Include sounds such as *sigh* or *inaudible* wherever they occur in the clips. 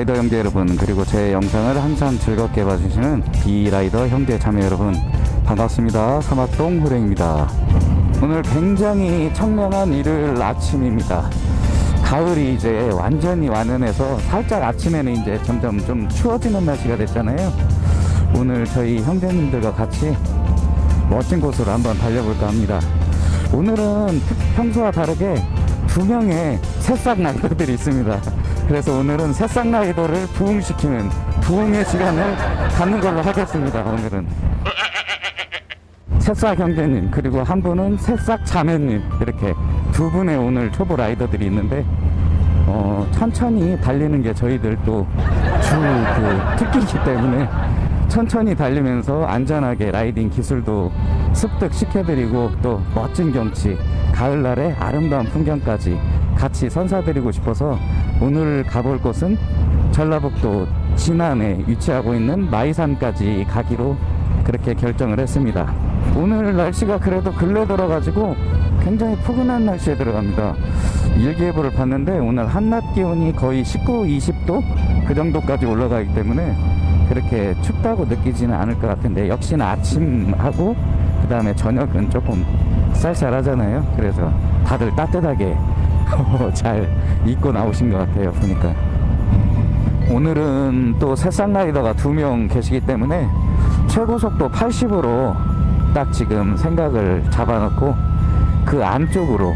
라이더 형제 여러분 그리고 제 영상을 항상 즐겁게 봐주시는 비라이더 형제 자매 여러분 반갑습니다. 사막동 후랭입니다. 오늘 굉장히 청량한 일요일 아침입니다. 가을이 이제 완전히 완연해서 살짝 아침에는 이제 점점 좀 추워지는 날씨가 됐잖아요. 오늘 저희 형제님들과 같이 멋진 곳으로 한번 달려볼까 합니다. 오늘은 평소와 다르게 두 명의 새싹 라이더들이 있습니다 그래서 오늘은 새싹 라이더를 부흥시키는 부흥의 시간을 갖는 걸로 하겠습니다 오늘은. 새싹 형제님 그리고 한 분은 새싹 자매님 이렇게 두 분의 오늘 초보 라이더들이 있는데 어, 천천히 달리는 게 저희들 또 주 그 특기이기 때문에 천천히 달리면서 안전하게 라이딩 기술도 습득시켜드리고 또 멋진 경치 가을날의 아름다운 풍경까지 같이 선사드리고 싶어서 오늘 가볼 곳은 전라북도 진안에 위치하고 있는 마이산까지 가기로 그렇게 결정을 했습니다. 오늘 날씨가 그래도 근래 들어가지고 굉장히 포근한 날씨에 들어갑니다. 일기예보를 봤는데 오늘 한낮 기온이 거의 19, 20도 그 정도까지 올라가기 때문에 그렇게 춥다고 느끼지는 않을 것 같은데 역시나 아침하고 그 다음에 저녁은 조금 쌀쌀하잖아요. 그래서 다들 따뜻하게 *laughs* 잘 입고 나오신 것 같아요 보니까. 오늘은 또 새싹 라이더가 두 명 계시기 때문에 최고 속도 80으로 딱 지금 생각을 잡아놓고 그 안쪽으로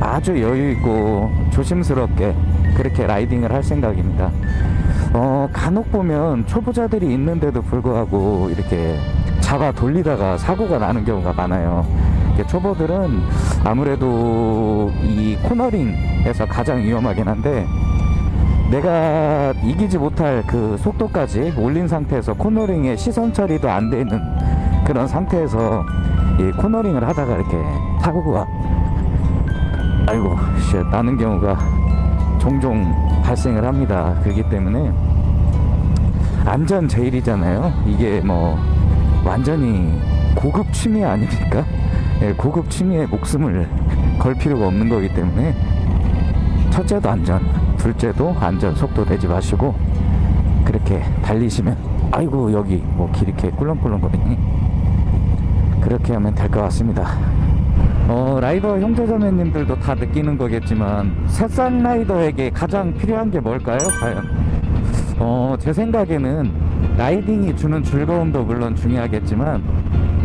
아주 여유있고 조심스럽게 그렇게 라이딩을 할 생각입니다. 어, 간혹 보면 초보자들이 있는데도 불구하고 이렇게 잡아 돌리다가 사고가 나는 경우가 많아요 초보들은 아무래도 이 코너링에서 가장 위험하긴 한데 내가 이기지 못할 그 속도까지 올린 상태에서 코너링에 시선 처리도 안 돼 있는 그런 상태에서 이 코너링을 하다가 이렇게 사고가 아이고 씨, 나는 경우가 종종 발생을 합니다. 그렇기 때문에 안전 제일이잖아요. 이게 뭐 완전히 고급 취미 아닙니까? 예, 고급 취미에 목숨을 걸 필요가 없는 거기 때문에 첫째도 안전 둘째도 안전 속도 내지 마시고 그렇게 달리시면 아이고 여기 뭐 길 이렇게 꿀렁꿀렁 거리니 그렇게 하면 될 것 같습니다. 어, 라이더 형제자매님들도 다 느끼는 거겠지만 새싹 라이더에게 가장 필요한 게 뭘까요? 과연? 어, 제 생각에는 라이딩이 주는 즐거움도 물론 중요하겠지만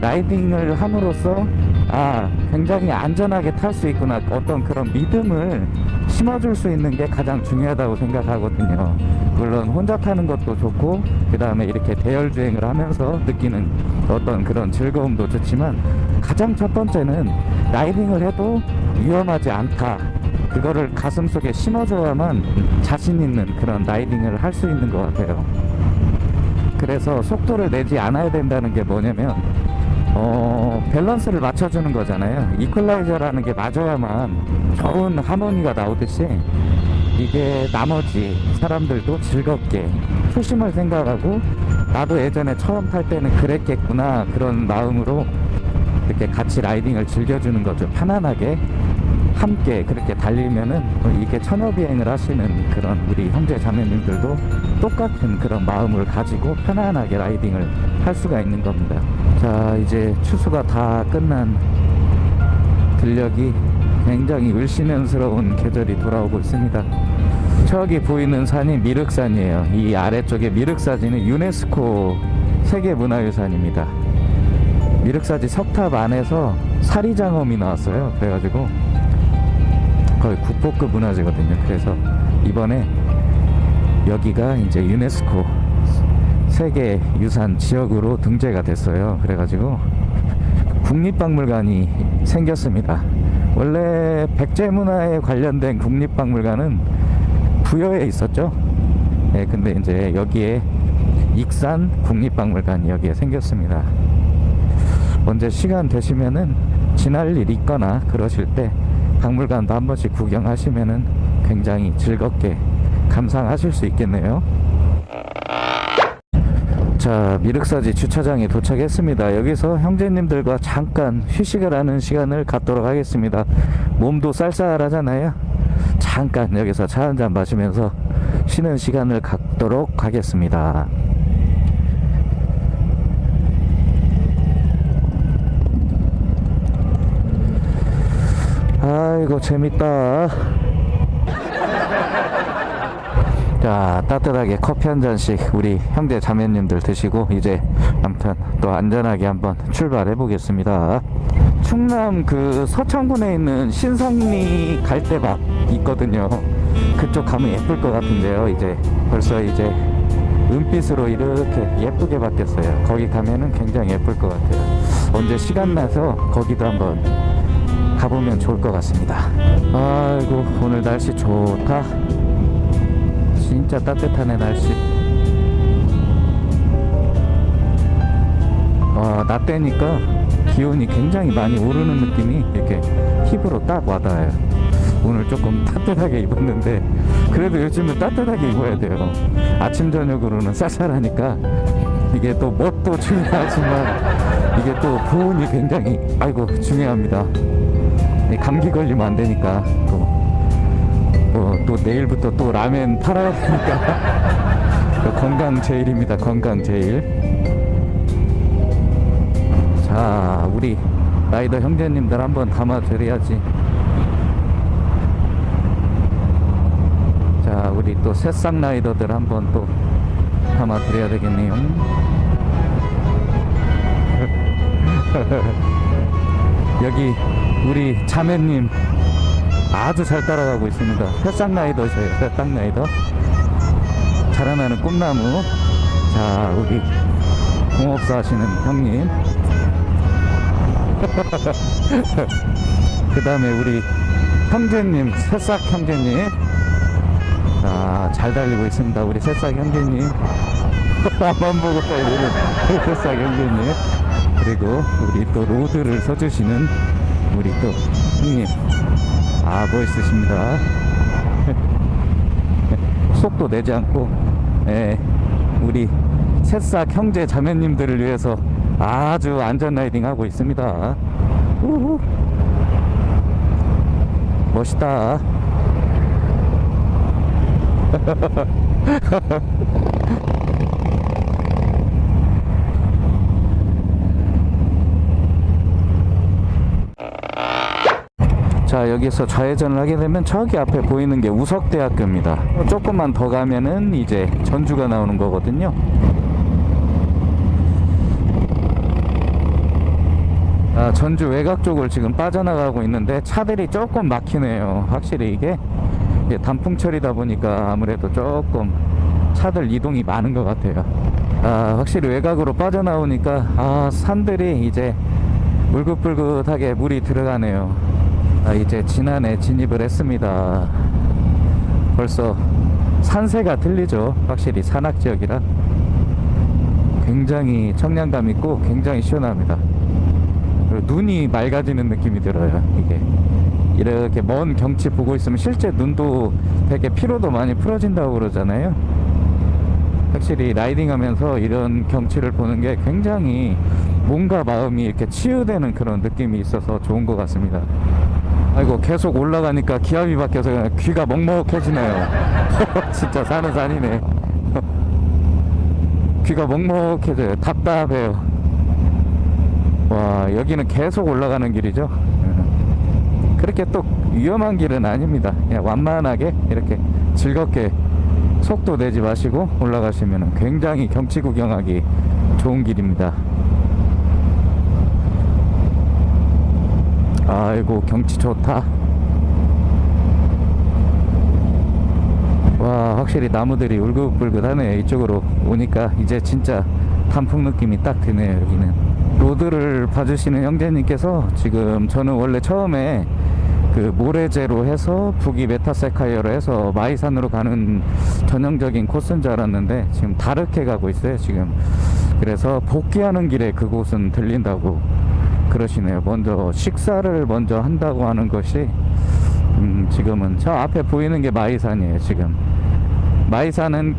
라이딩을 함으로써 아 굉장히 안전하게 탈 수 있구나. 어떤 그런 믿음을 심어줄 수 있는 게 가장 중요하다고 생각하거든요. 물론 혼자 타는 것도 좋고 그 다음에 이렇게 대열 주행을 하면서 느끼는 어떤 그런 즐거움도 좋지만 가장 첫 번째는 라이딩을 해도 위험하지 않다. 그거를 가슴속에 심어줘야만 자신 있는 그런 라이딩을 할 수 있는 것 같아요. 그래서 속도를 내지 않아야 된다는 게 뭐냐면 어, 밸런스를 맞춰주는 거잖아요. 이퀄라이저라는 게 맞아야만 좋은 하모니가 나오듯이 이게 나머지 사람들도 즐겁게 초심을 생각하고 나도 예전에 처음 탈 때는 그랬겠구나 그런 마음으로 이렇게 같이 라이딩을 즐겨주는 거죠. 편안하게 함께 그렇게 달리면은 이게 천여비행을 하시는 그런 우리 형제 자매님들도 똑같은 그런 마음을 가지고 편안하게 라이딩을 할 수가 있는 겁니다. 자 이제 추수가 다 끝난 들녘이 굉장히 을씨년스러운 계절이 돌아오고 있습니다. 저기 보이는 산이 미륵산이에요. 이 아래쪽에 미륵사지는 유네스코 세계문화유산입니다. 미륵사지 석탑 안에서 사리장엄이 나왔어요. 그래가지고 거의 국보급 문화재거든요. 그래서 이번에 여기가 이제 유네스코 세계 유산 지역으로 등재가 됐어요. 그래가지고 국립박물관이 생겼습니다. 원래 백제문화에 관련된 국립박물관은 부여에 있었죠. 네, 근데 이제 여기에 익산 국립박물관이 여기에 생겼습니다. 언제 시간 되시면은 지날 일 있거나 그러실 때 박물관도 한 번씩 구경하시면은 굉장히 즐겁게 감상하실 수 있겠네요. 자 미륵사지 주차장에 도착했습니다. 여기서 형제님들과 잠깐 휴식을 하는 시간을 갖도록 하겠습니다. 몸도 쌀쌀하잖아요. 잠깐 여기서 차 한 잔 마시면서 쉬는 시간을 갖도록 하겠습니다. 아이고 재밌다. 자 따뜻하게 커피 한 잔씩 우리 형제 자매님들 드시고 이제 아무튼 또 안전하게 한번 출발해 보겠습니다. 충남 그 서창군에 있는 신성리 갈대밭 있거든요. 그쪽 가면 예쁠 것 같은데요 이제. 벌써 이제 은빛으로 이렇게 예쁘게 바뀌었어요. 거기 가면은 굉장히 예쁠 것 같아요. 언제 시간 나서 거기도 한번 가보면 좋을 것 같습니다. 아이고 오늘 날씨 좋다. 진짜 따뜻하네 날씨. 와, 낮 되니까 기온이 굉장히 많이 오르는 느낌이 이렇게 피부로 딱 와닿아요. 오늘 조금 *laughs* 따뜻하게 입었는데 그래도 요즘은 따뜻하게 입어야 돼요. 아침 저녁으로는 쌀쌀하니까 이게 또 멋도 중요하지만 이게 또 보온이 굉장히 아이고 중요합니다. 이 감기 걸리면 안 되니까 또 어, 또 내일부터 또 라면 팔아야 되니까. *laughs* 건강 제일입니다 건강 제일. 자 우리 라이더 형제님들 한번 담아 드려야지. 자 우리 또 새싹 라이더들 한번 또 담아 드려야 되겠네요. *laughs* 여기 우리 자매님 아주 잘 따라가고 있습니다. 새싹 라이더. 자라나는 꿈나무. 자, 우리 공업사 하시는 형님. *laughs* 그 다음에 우리 형제님, 새싹 형제님. 자, 잘 달리고 있습니다. 우리 새싹 형제님. *laughs* 한번 보고 달리는 새싹 형제님. 그리고 우리 또 로드를 서주시는 우리 또 형님. 아 멋있으십니다 *laughs* 속도 내지 않고 예, 우리 새싹 형제 자매님들을 위해서 아주 안전 라이딩 하고 있습니다 우후. 멋있다 *laughs* 자 여기서 좌회전을 하게 되면 저기 앞에 보이는 게 우석대학교입니다. 조금만 더 가면은 이제 전주가 나오는 거거든요. 아, 전주 외곽 쪽을 지금 빠져나가고 있는데 차들이 조금 막히네요. 확실히 이게. 단풍철이다 보니까 아무래도 조금 차들 이동이 많은 것 같아요. 아, 확실히 외곽으로 빠져나오니까 아, 산들이 이제 울긋불긋하게 물이 들어가네요 아, 이제 지난해 진입을 했습니다. 벌써 산세가 틀리죠. 확실히 산악지역이라 굉장히 청량감 있고 굉장히 시원합니다. 눈이 맑아지는 느낌이 들어요. 이게 이렇게 먼 경치 보고 있으면 실제 눈도 되게 피로도 많이 풀어진다고 그러잖아요. 확실히 라이딩 하면서 이런 경치를 보는 게 굉장히 몸과 마음이 이렇게 치유되는 그런 느낌이 있어서 좋은 것 같습니다. 아이고 계속 올라가니까 기압이 바뀌어서 귀가 먹먹해지네요. *laughs* 진짜 사는 산이네. *laughs* 귀가 먹먹해져요. 답답해요. 와 여기는 계속 올라가는 길이죠? 그렇게 또 위험한 길은 아닙니다. 그냥 완만하게 이렇게 즐겁게 속도 내지 마시고 올라가시면 굉장히 경치 구경하기 좋은 길입니다 아이고 경치 좋다. 와 확실히 나무들이 울긋불긋하네 이쪽으로 오니까. 이제 진짜 단풍 느낌이 딱 드네요 여기는. road를 봐주시는 형제님께서 지금 저는 원래 처음에 그 모래제로 해서 부귀 메타세쿼이아로 해서 마이산으로 가는 전형적인 코스인 줄 알았는데 지금 다르게 가고 있어요 지금. 그래서 복귀하는 길에 그곳은 들린다고 그러시네요. 먼저 식사를 먼저 한다고 하는 것이 음, 지금은 저 앞에 보이는 게 마이산이에요. 지금 마이산은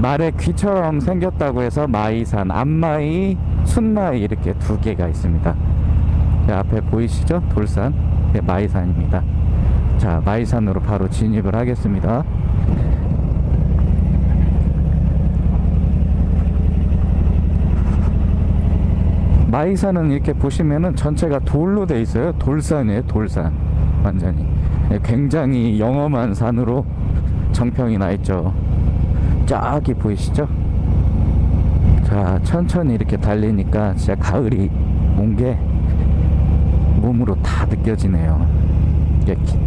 말의 귀처럼 생겼다고 해서 마이산, 암마이, 숫마이 이렇게 두 개가 있습니다. 앞에 보이시죠? 돌산, 네, 마이산입니다. 자, 마이산으로 바로 진입을 하겠습니다. 마이산은 이렇게 보시면은 전체가 돌로 돼 있어요. 돌산이에요, 돌산. 완전히. 예, 굉장히 영험한 산으로 정평이 나 있죠. 쫙이 보이시죠? 자, 천천히 이렇게 달리니까 진짜 가을이 온 게 몸으로 다 느껴지네요. 이게 기-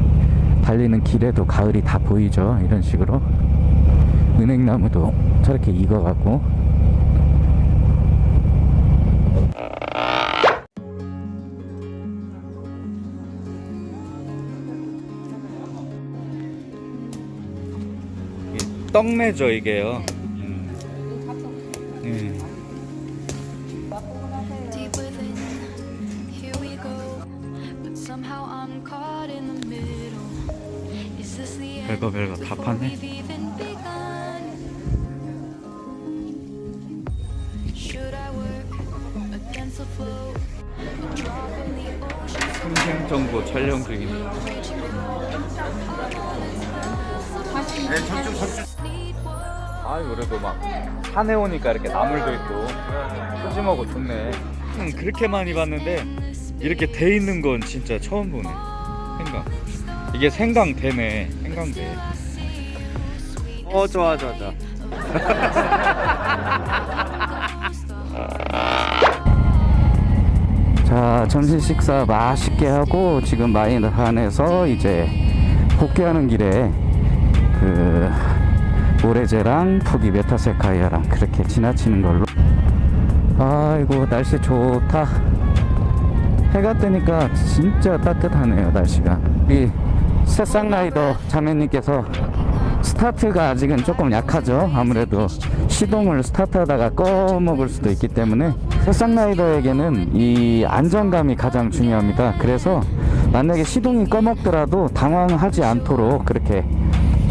달리는 길에도 가을이 다 보이죠. 이런 식으로. 은행나무도 저렇게 익어가고. 떡매죠 이게요. 음. Deep within, here we go. But somehow I'm caught in the middle. Is this the end? 별거 별거 다 파네. we've even begun? Should I work against the flow? A drop in the ocean, so 풍경 정보 촬영 중입니다. for need one. 아 그래도 막 산에 오니까 이렇게 나물도 있고 푸짐하고 좋네. 음, 그렇게 많이 봤는데 이렇게 돼 있는 건 진짜 처음 보네. 생강. 이게 생강 되네. 생강대. 어 좋아 좋아 좋아. *laughs* 자 점심 식사 맛있게 하고 지금 마이산에서 이제 복귀하는 길에 그 모래제랑 푸기 메타세카이아랑 그렇게 지나치는 걸로. 아이고 날씨 좋다. 해가 뜨니까 진짜 따뜻하네요 날씨가. 우리 새싹라이더 자매님께서 스타트가 아직은 조금 약하죠? 아무래도 시동을 스타트하다가 꺼먹을 수도 있기 때문에 새싹라이더에게는 이 안정감이 가장 중요합니다. 그래서 만약에 시동이 꺼먹더라도 당황하지 않도록 그렇게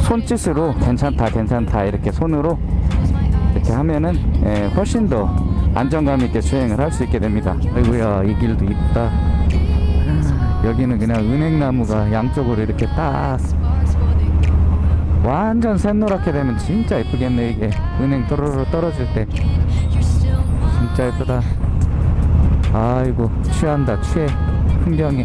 손짓으로 괜찮다 괜찮다 이렇게 손으로 이렇게 하면은 예, 훨씬 더 안정감 있게 주행을 할 수 있게 됩니다. 아이고야 이 길도 이쁘다. 아, 여기는 그냥 은행나무가 양쪽으로 이렇게 딱. 완전 샛노랗게 되면 진짜 예쁘겠네 이게. 은행 또로로 떨어질 때. 진짜 예쁘다. 아이고 취한다 취해. 풍경이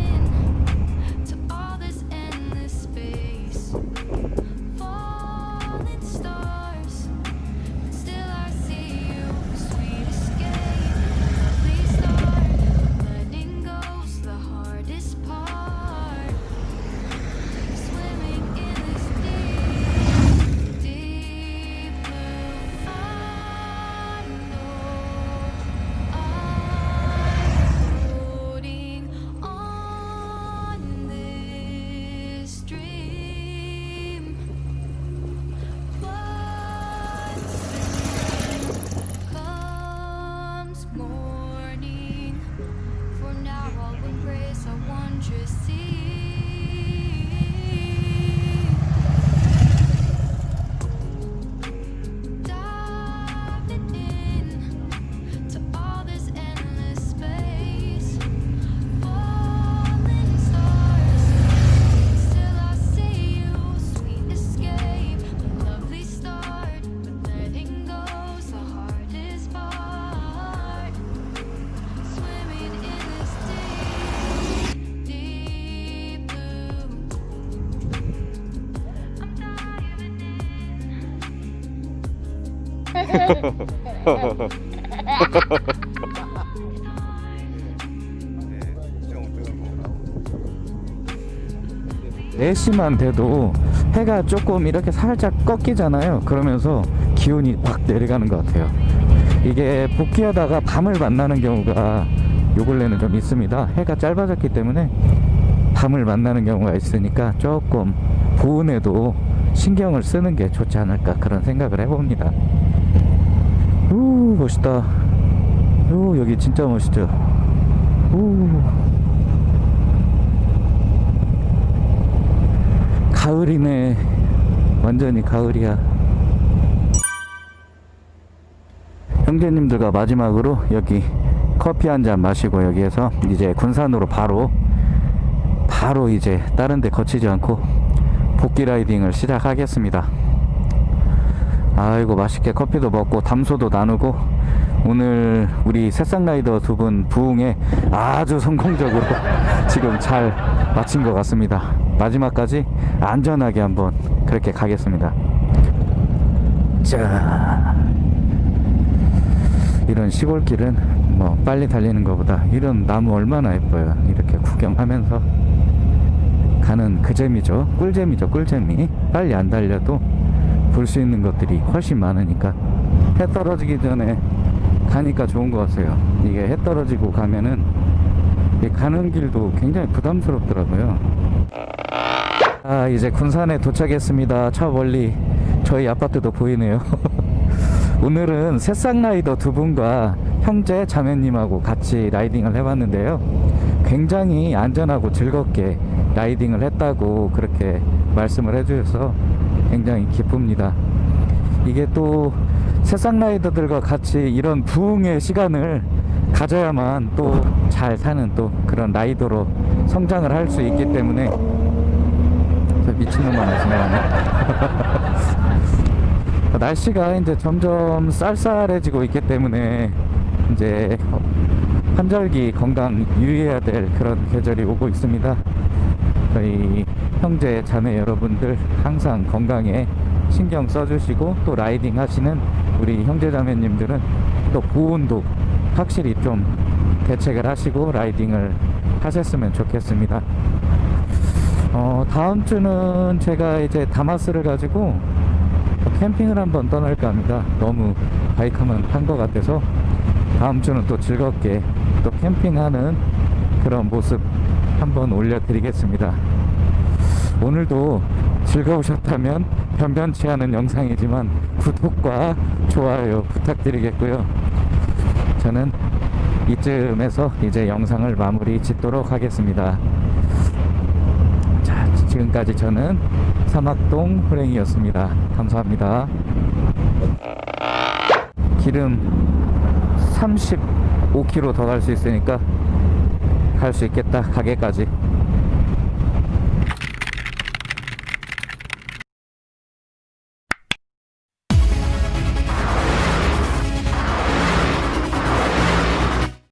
네시만 돼도 해가 조금 이렇게 살짝 꺾이잖아요. 그러면서 기온이 확 내려가는 것 같아요. 이게 복귀하다가 밤을 만나는 경우가 요 근래는 좀 있습니다. 해가 짧아졌기 때문에 밤을 만나는 경우가 있으니까 조금 보온에도 신경을 쓰는 게 좋지 않을까 그런 생각을 해봅니다 우 멋있다. 우 여기 진짜 멋있죠? 우 가을이네. 완전히 가을이야. 형제님들과 마지막으로 여기 커피 한 잔 마시고 여기에서 이제 군산으로 바로 바로 이제 다른 데 거치지 않고 복귀 라이딩을 시작하겠습니다 아이고 맛있게 커피도 먹고 담소도 나누고 오늘 우리 새싹라이더 두 분 부흥에 아주 성공적으로 *laughs* 지금 잘 마친 것 같습니다. 마지막까지 안전하게 한번 그렇게 가겠습니다. 자, 이런 시골길은 뭐 빨리 달리는 것보다 이런 나무 얼마나 예뻐요. 이렇게 구경하면서 가는 그 재미죠. 꿀재미죠. 꿀재미. 빨리 안 달려도 볼 수 있는 것들이 훨씬 많으니까 해 떨어지기 전에 가니까 좋은 것 같아요. 이게 해 떨어지고 가면은 이 가는 길도 굉장히 부담스럽더라고요. 아 이제 군산에 도착했습니다. 저 멀리 저희 아파트도 보이네요. *laughs* 오늘은 새싹 라이더 두 분과 형제 자매님하고 같이 라이딩을 해봤는데요. 굉장히 안전하고 즐겁게 라이딩을 했다고 그렇게 말씀을 해주셔서 굉장히 기쁩니다. 이게 또 새싹 라이더들과 같이 이런 부흥의 시간을 가져야만 또 잘 사는 또 그런 라이더로 성장을 할 수 있기 때문에 저 미친놈 하나 지나가네. *laughs* 날씨가 이제 점점 쌀쌀해지고 있기 때문에 이제 환절기 건강 유의해야 될 그런 계절이 오고 있습니다. 저희 형제 자매 여러분들 항상 건강에 신경 써주시고 또 라이딩 하시는 우리 형제 자매님들은 또 보온도 확실히 좀 대책을 하시고 라이딩을 하셨으면 좋겠습니다. 어, 다음 주는 제가 이제 다마스를 가지고 캠핑을 한번 떠날까 합니다. 너무 바이크만 탄 것 같아서 다음 주는 또 즐겁게 또 캠핑하는 그런 모습 한번 올려드리겠습니다. 오늘도 즐거우셨다면 변변치 않은 영상이지만 구독과 좋아요 부탁드리겠고요. 저는 이쯤에서 이제 영상을 마무리 짓도록 하겠습니다. 자, 지금까지 저는 사막동 호랭이였습니다. 감사합니다. 기름 35km 더 갈 수 있으니까 갈 수 있겠다. 가게까지.